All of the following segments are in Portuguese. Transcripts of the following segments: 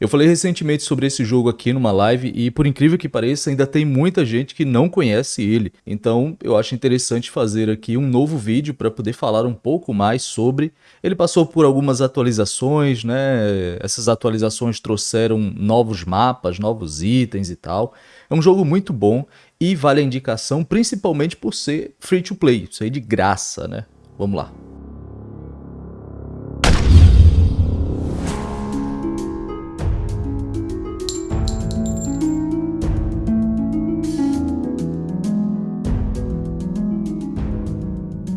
Eu falei recentemente sobre esse jogo aqui numa live e, por incrível que pareça, ainda tem muita gente que não conhece ele. Então, eu acho interessante fazer aqui um novo vídeo para poder falar um pouco mais sobre. Ele passou por algumas atualizações, né? Essas atualizações trouxeram novos mapas, novos itens e tal. É um jogo muito bom e vale a indicação principalmente por ser free to play, isso aí de graça, né? Vamos lá.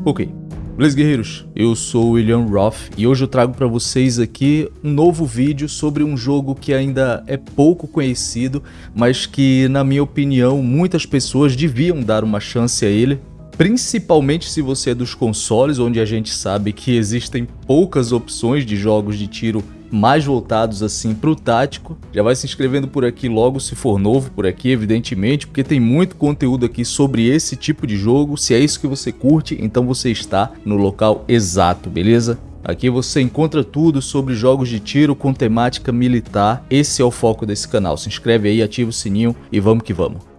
Ok. Beleza, guerreiros? Eu sou o William Roth e hoje eu trago para vocês aqui um novo vídeo sobre um jogo que ainda é pouco conhecido, mas que, na minha opinião, muitas pessoas deviam dar uma chance a ele, principalmente se você é dos consoles, onde a gente sabe que existem poucas opções de jogos de tiro mais voltados assim para o tático. Já vai se inscrevendo por aqui logo se for novo por aqui, evidentemente, porque tem muito conteúdo aqui sobre esse tipo de jogo. Se é isso que você curte, então você está no local exato, beleza? Aqui você encontra tudo sobre jogos de tiro com temática militar. Esse é o foco desse canal. Se inscreve aí, ativa o sininho e vamos que vamos.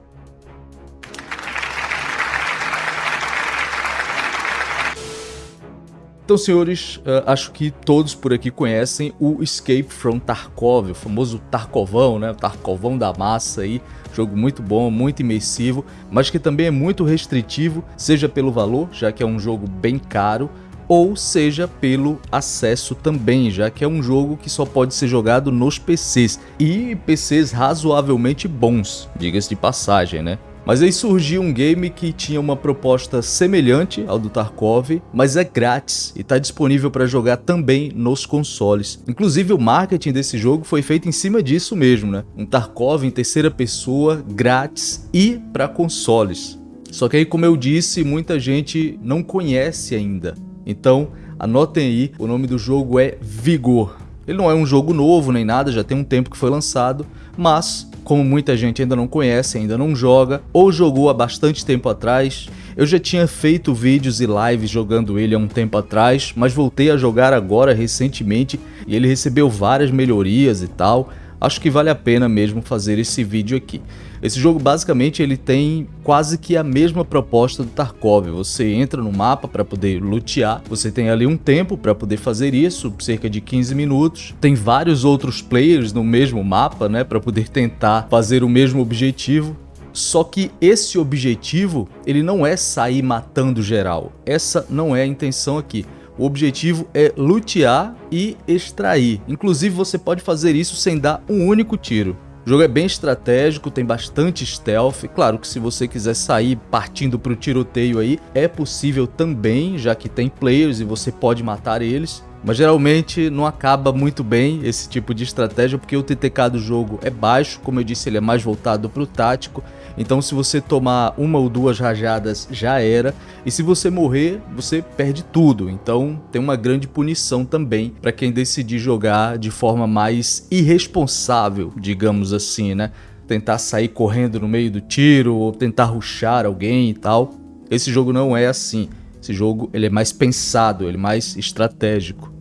Então, senhores, uh, acho que todos por aqui conhecem o Escape from Tarkov, o famoso Tarkovão, né? O Tarkovão da massa aí. Jogo muito bom, muito imersivo, mas que também é muito restritivo, seja pelo valor, já que é um jogo bem caro, ou seja pelo acesso também, já que é um jogo que só pode ser jogado nos PCs, e PCs razoavelmente bons, diga-se de passagem, né? Mas aí surgiu um game que tinha uma proposta semelhante ao do Tarkov, mas é grátis e está disponível para jogar também nos consoles. Inclusive o marketing desse jogo foi feito em cima disso mesmo, né? Um Tarkov em terceira pessoa, grátis e para consoles. Só que aí, como eu disse, muita gente não conhece ainda. Então, anotem aí, o nome do jogo é Vigor. Ele não é um jogo novo nem nada, já tem um tempo que foi lançado, mas como muita gente ainda não conhece, ainda não joga, ou jogou há bastante tempo atrás. Eu já tinha feito vídeos e lives jogando ele há um tempo atrás, mas voltei a jogar agora recentemente e ele recebeu várias melhorias e tal acho que vale a pena mesmo fazer esse vídeo aqui. Esse jogo basicamente ele tem quase que a mesma proposta do Tarkov, você entra no mapa para poder lutear, você tem ali um tempo para poder fazer isso, cerca de 15 minutos, tem vários outros players no mesmo mapa né, para poder tentar fazer o mesmo objetivo, só que esse objetivo ele não é sair matando geral, essa não é a intenção aqui. O objetivo é lutear e extrair. Inclusive você pode fazer isso sem dar um único tiro. O jogo é bem estratégico, tem bastante stealth. Claro que se você quiser sair partindo para o tiroteio aí, é possível também, já que tem players e você pode matar eles. Mas geralmente não acaba muito bem esse tipo de estratégia porque o TTK do jogo é baixo, como eu disse ele é mais voltado para o tático, então se você tomar uma ou duas rajadas já era, e se você morrer você perde tudo, então tem uma grande punição também para quem decidir jogar de forma mais irresponsável, digamos assim, né? Tentar sair correndo no meio do tiro ou tentar ruxar alguém e tal. Esse jogo não é assim. Esse jogo ele é mais pensado, ele é mais estratégico.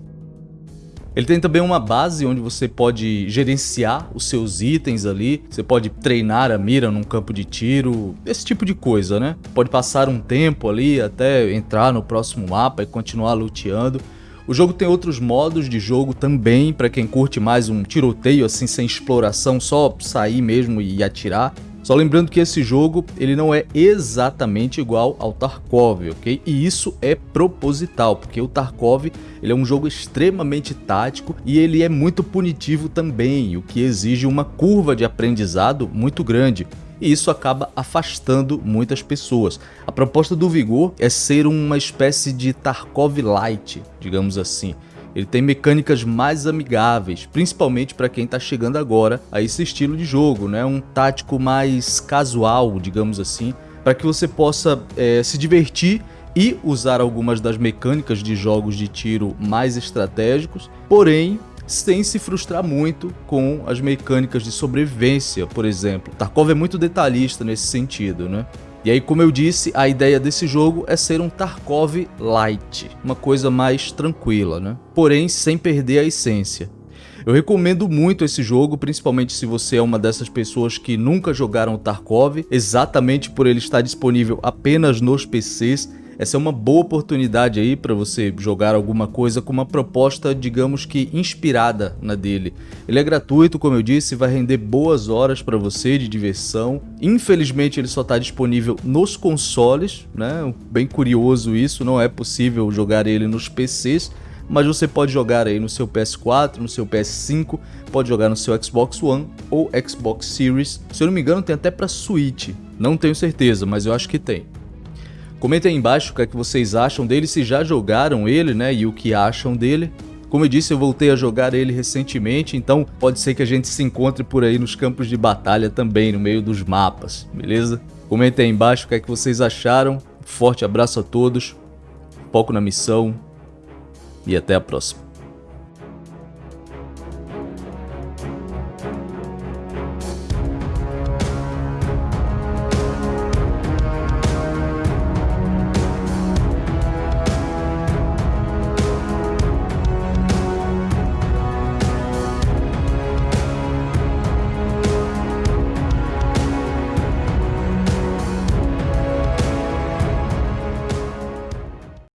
Ele tem também uma base onde você pode gerenciar os seus itens ali, você pode treinar a mira num campo de tiro, esse tipo de coisa, né? Pode passar um tempo ali até entrar no próximo mapa e continuar luteando. O jogo tem outros modos de jogo também, para quem curte mais um tiroteio assim sem exploração, só sair mesmo e atirar. Só lembrando que esse jogo ele não é exatamente igual ao Tarkov, ok? E isso é proposital, porque o Tarkov ele é um jogo extremamente tático e ele é muito punitivo também, o que exige uma curva de aprendizado muito grande e isso acaba afastando muitas pessoas. A proposta do Vigor é ser uma espécie de Tarkov Light, digamos assim. Ele tem mecânicas mais amigáveis, principalmente para quem está chegando agora a esse estilo de jogo, né? um tático mais casual, digamos assim, para que você possa é, se divertir e usar algumas das mecânicas de jogos de tiro mais estratégicos, porém sem se frustrar muito com as mecânicas de sobrevivência, por exemplo. Tarkov é muito detalhista nesse sentido, né? E aí, como eu disse, a ideia desse jogo é ser um Tarkov Light, uma coisa mais tranquila, né? Porém, sem perder a essência. Eu recomendo muito esse jogo, principalmente se você é uma dessas pessoas que nunca jogaram Tarkov, exatamente por ele estar disponível apenas nos PCs essa é uma boa oportunidade aí para você jogar alguma coisa com uma proposta, digamos que inspirada na dele. Ele é gratuito, como eu disse, vai render boas horas para você de diversão. Infelizmente ele só está disponível nos consoles, né? Bem curioso isso, não é possível jogar ele nos PCs, mas você pode jogar aí no seu PS4, no seu PS5, pode jogar no seu Xbox One ou Xbox Series. Se eu não me engano tem até para Switch, não tenho certeza, mas eu acho que tem. Comentem aí embaixo o que, é que vocês acham dele, se já jogaram ele, né, e o que acham dele. Como eu disse, eu voltei a jogar ele recentemente, então pode ser que a gente se encontre por aí nos campos de batalha também, no meio dos mapas, beleza? Comentem aí embaixo o que é que vocês acharam. Forte abraço a todos, foco na missão e até a próxima.